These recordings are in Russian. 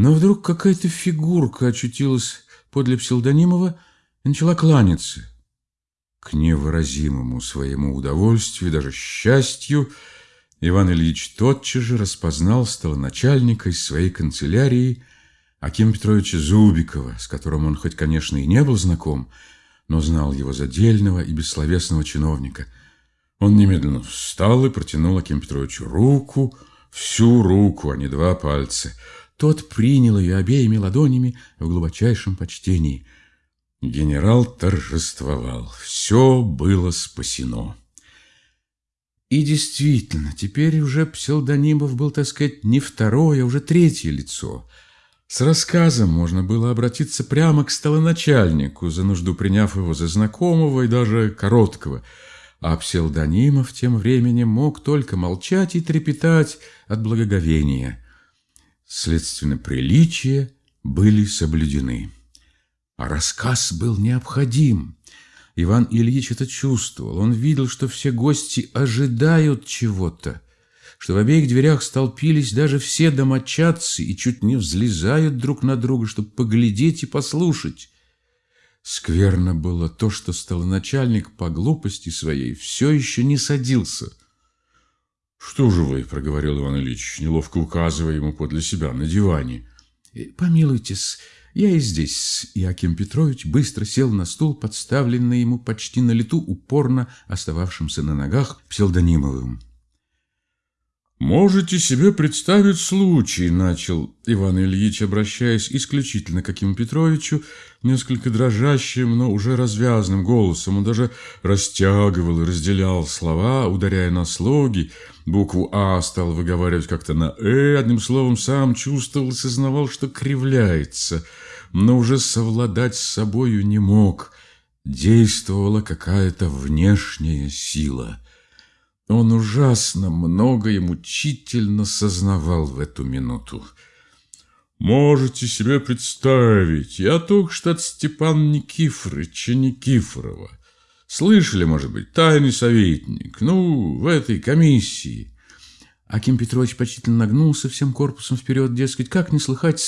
Но вдруг какая-то фигурка очутилась подле псевдонимова и начала кланяться. К невыразимому своему удовольствию, даже счастью, Иван Ильич тотчас же распознал столоначальника из своей канцелярии Акима Петровича Зубикова, с которым он хоть, конечно, и не был знаком, но знал его задельного и бессловесного чиновника. Он немедленно встал и протянул Акиму Петровичу руку, всю руку, а не два пальца. Тот принял ее обеими ладонями в глубочайшем почтении. Генерал торжествовал. Все было спасено. И действительно, теперь уже псевдонимов был, так сказать, не второе, а уже третье лицо. С рассказом можно было обратиться прямо к столоначальнику, за нужду приняв его за знакомого и даже короткого. А псевдонимов тем временем мог только молчать и трепетать от благоговения. Следственно, приличия были соблюдены. А рассказ был необходим. Иван Ильич это чувствовал. Он видел, что все гости ожидают чего-то, что в обеих дверях столпились даже все домочадцы и чуть не взлезают друг на друга, чтобы поглядеть и послушать. Скверно было то, что столоначальник по глупости своей все еще не садился. «Что же вы?» — проговорил Иван Ильич, неловко указывая ему подле себя на диване. «Помилуйтесь, я и здесь. Яким Петрович быстро сел на стул, подставленный ему почти на лету, упорно остававшимся на ногах псевдонимовым. «Можете себе представить случай», — начал Иван Ильич, обращаясь исключительно к Акиму Петровичу, несколько дрожащим, но уже развязным голосом. Он даже растягивал и разделял слова, ударяя на слоги. Букву «А» стал выговаривать как-то на «э», одним словом, сам чувствовал и сознавал, что кривляется, но уже совладать с собою не мог. Действовала какая-то внешняя сила — он ужасно много и мучительно сознавал в эту минуту. Можете себе представить, я только что от Степана Никифоровича Никифорова. Слышали, может быть, тайный советник, ну, в этой комиссии. Аким Петрович почтительно нагнулся всем корпусом вперед, дескать, как не слыхать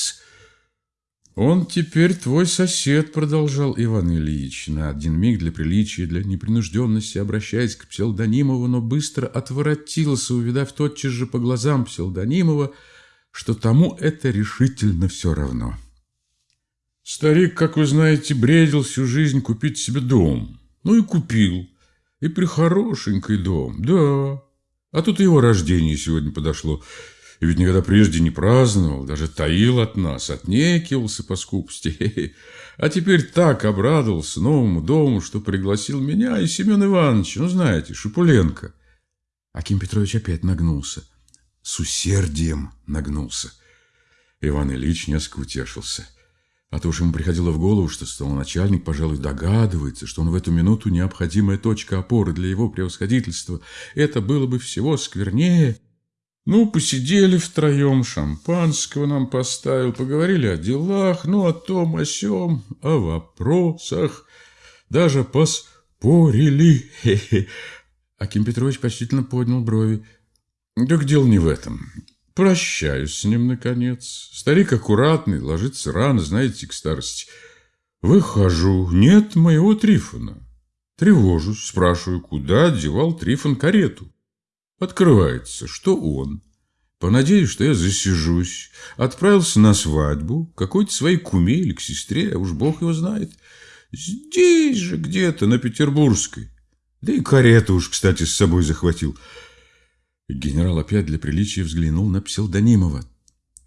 «Он теперь твой сосед», — продолжал Иван Ильич, на один миг для приличия, для непринужденности, обращаясь к Пселдонимову, но быстро отворотился, увидав тотчас же по глазам Пселдонимова, что тому это решительно все равно. «Старик, как вы знаете, бредил всю жизнь купить себе дом. Ну и купил. И прихорошенький дом, да. А тут его рождение сегодня подошло». И ведь никогда прежде не праздновал, даже таил от нас, отнекивался по скупости. А теперь так обрадовался новому дому, что пригласил меня и Семен Ивановича, ну, знаете, Шипуленко. Аким Петрович опять нагнулся. С усердием нагнулся. Иван Ильич несколько утешился. А то уж ему приходило в голову, что начальник, пожалуй, догадывается, что он в эту минуту необходимая точка опоры для его превосходительства. Это было бы всего сквернее, ну, посидели втроем, шампанского нам поставил, поговорили о делах, ну, о том, о сём, о вопросах, даже поспорили. Хе-хе. Аким Петрович почтительно поднял брови. Так дело не в этом. Прощаюсь с ним, наконец. Старик аккуратный, ложится рано, знаете, к старости. Выхожу, нет моего Трифона. Тревожусь, спрашиваю, куда девал Трифон карету. Открывается, что он, понадеюсь, что я засижусь, отправился на свадьбу какой-то своей куме или к сестре, а уж бог его знает. Здесь же где-то, на Петербургской. Да и карету уж, кстати, с собой захватил. Генерал опять для приличия взглянул на псевдонимова.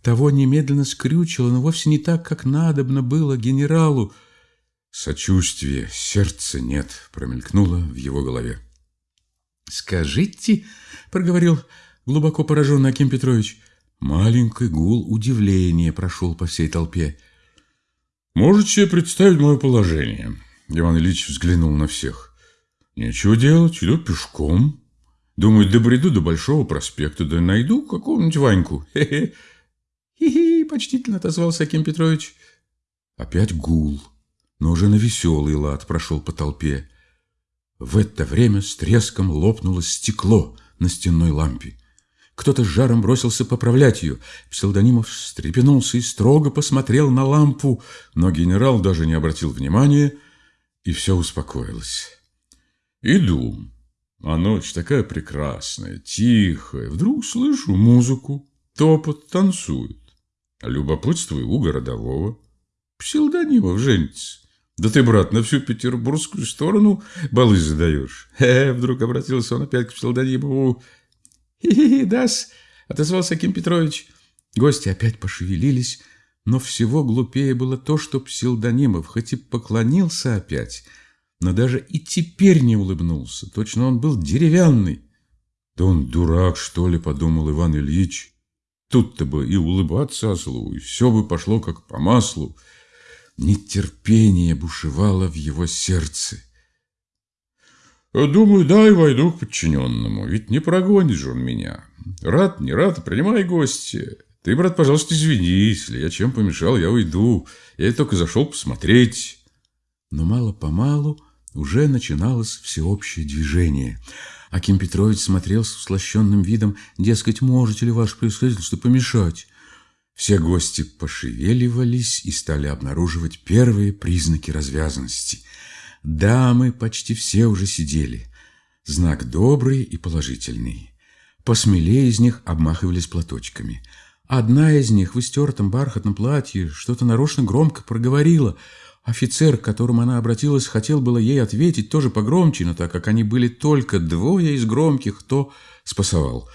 Того немедленно скрючило, но вовсе не так, как надобно было генералу. Сочувствия, сердца нет, промелькнуло в его голове. «Скажите, — проговорил глубоко пораженный Аким Петрович, — маленький гул удивления прошел по всей толпе. «Можете представить мое положение?» Иван Ильич взглянул на всех. «Нечего делать, иду пешком. Думаю, добреду до Большого проспекта, да найду какого-нибудь Ваньку. Хе-хе». «Хи-хи!» — почтительно отозвался Аким Петрович. Опять гул, но уже на веселый лад прошел по толпе. В это время с треском лопнуло стекло на стенной лампе. Кто-то с жаром бросился поправлять ее. Псевдонимов встрепенулся и строго посмотрел на лампу, но генерал даже не обратил внимания, и все успокоилось. Иду, а ночь такая прекрасная, тихая. Вдруг слышу музыку, топот танцует. Любопытствую у городового. Псилдонимов женится. Да ты, брат, на всю петербургскую сторону балы задаешь. Э, вдруг обратился он опять к Псилдонимову. Хи-хи, дас, отозвался Аким Петрович. Гости опять пошевелились, но всего глупее было то, что Псилдонимов, хоть и поклонился опять, но даже и теперь не улыбнулся. Точно он был деревянный. Да он дурак, что ли, подумал Иван Ильич. Тут-то бы и улыбаться ослу, и все бы пошло как по маслу. Нетерпение бушевало в его сердце. Думаю, дай войду к подчиненному, ведь не прогонит же он меня. Рад, не рад, принимай гости. Ты, брат, пожалуйста, извини, если я чем помешал, я уйду. Я только зашел посмотреть. Но мало-помалу уже начиналось всеобщее движение. Аким Петрович смотрел с услощенным видом, дескать, можете ли ваше происходительство помешать? Все гости пошевеливались и стали обнаруживать первые признаки развязанности. Дамы почти все уже сидели. Знак добрый и положительный. Посмелее из них обмахивались платочками. Одна из них в истертом бархатном платье что-то нарочно громко проговорила – Офицер, к которому она обратилась, хотел было ей ответить тоже погромче, но так как они были только двое из громких, то спасовал.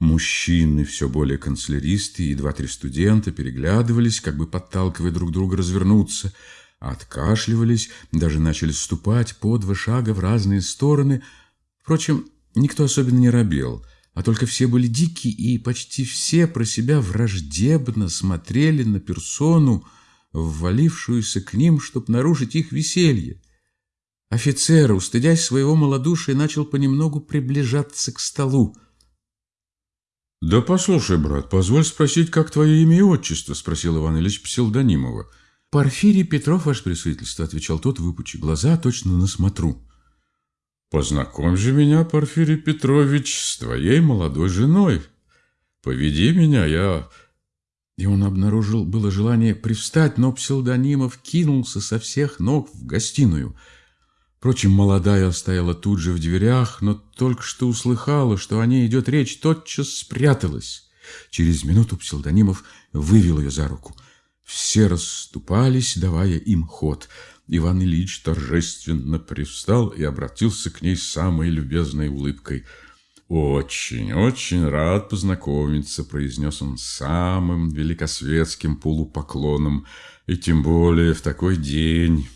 Мужчины, все более канцеляристы и два-три студента переглядывались, как бы подталкивая друг друга развернуться, откашливались, даже начали ступать по два шага в разные стороны. Впрочем, никто особенно не робел, а только все были дикие и почти все про себя враждебно смотрели на персону, ввалившуюся к ним, чтобы нарушить их веселье. Офицер, устыдясь своего малодушия, начал понемногу приближаться к столу. — Да послушай, брат, позволь спросить, как твое имя и отчество? — спросил Иван Ильич Псилдонимова. — Порфирий Петров, ваше присутствие, — отвечал тот, выпучи глаза, точно на смотру. — Познакомь же меня, Порфирий Петрович, с твоей молодой женой. Поведи меня, я и он обнаружил было желание привстать, но псевдонимов кинулся со всех ног в гостиную. Впрочем, молодая стояла тут же в дверях, но только что услыхала, что о ней идет речь, тотчас спряталась. Через минуту псевдонимов вывел ее за руку. Все расступались, давая им ход. Иван Ильич торжественно привстал и обратился к ней с самой любезной улыбкой — «Очень, очень рад познакомиться», — произнес он самым великосветским полупоклоном, «и тем более в такой день».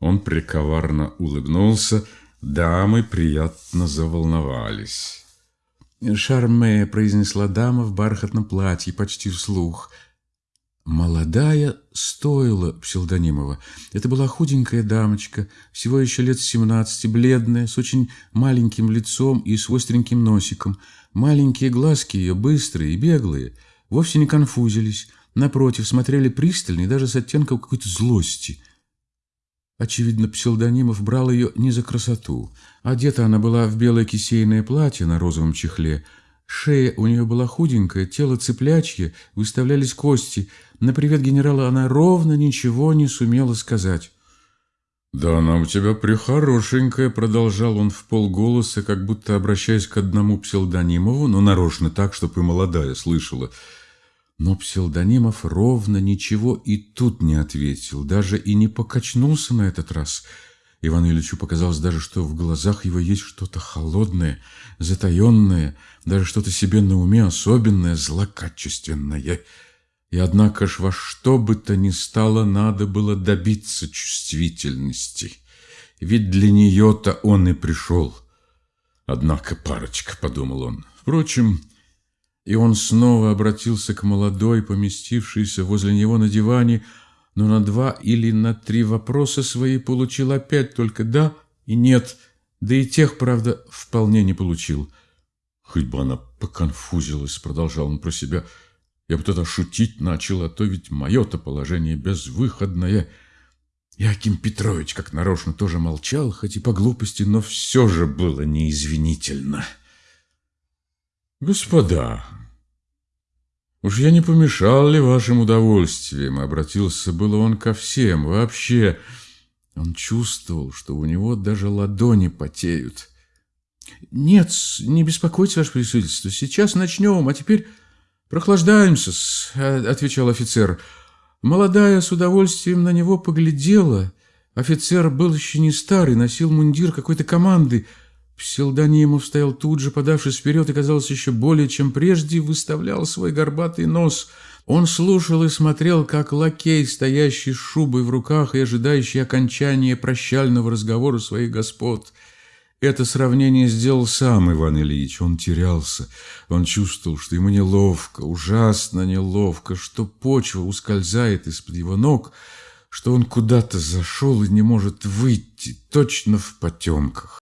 Он приковарно улыбнулся, дамы приятно заволновались. «Шарме», — произнесла дама в бархатном платье почти вслух — Молодая стоила псевдонимова. Это была худенькая дамочка, всего еще лет семнадцати, бледная, с очень маленьким лицом и с остреньким носиком. Маленькие глазки ее, быстрые и беглые, вовсе не конфузились, напротив, смотрели пристально и даже с оттенком какой-то злости. Очевидно, псевдонимов брал ее не за красоту. Одета она была в белое кисейное платье на розовом чехле, Шея у нее была худенькая, тело цыплячье, выставлялись кости. На привет генерала она ровно ничего не сумела сказать. «Да она у тебя прихорошенькая», — продолжал он в полголоса, как будто обращаясь к одному псевдонимову, но нарочно так, чтобы и молодая слышала. Но псевдонимов ровно ничего и тут не ответил, даже и не покачнулся на этот раз — Ивану Ильичу показалось даже, что в глазах его есть что-то холодное, затаенное, даже что-то себе на уме особенное, злокачественное. И однако ж во что бы то ни стало, надо было добиться чувствительности. Ведь для нее-то он и пришел. Однако парочка, подумал он. Впрочем, и он снова обратился к молодой, поместившейся возле него на диване, но на два или на три вопроса свои получил опять только «да» и «нет», да и тех, правда, вполне не получил. «Хоть бы она поконфузилась», — продолжал он про себя, — «я бы тогда шутить начал, а то ведь мое-то положение безвыходное». Яким Петрович, как нарочно, тоже молчал, хоть и по глупости, но все же было неизвинительно. Господа, уж я не помешал ли вашим удовольствиям? Обратился было он ко всем. Вообще, он чувствовал, что у него даже ладони потеют. Нет, не беспокойтесь, ваше присутствие. Сейчас начнем, а теперь прохлаждаемся, отвечал офицер. Молодая с удовольствием на него поглядела. Офицер был еще не старый, носил мундир какой-то команды. Псилдонимов стоял тут же, подавшись вперед, и, казалось, еще более, чем прежде, выставлял свой горбатый нос. Он слушал и смотрел, как лакей, стоящий с шубой в руках и ожидающий окончания прощального разговора своих господ. Это сравнение сделал сам Иван Ильич. Он терялся. Он чувствовал, что ему неловко, ужасно неловко, что почва ускользает из-под его ног, что он куда-то зашел и не может выйти, точно в потемках.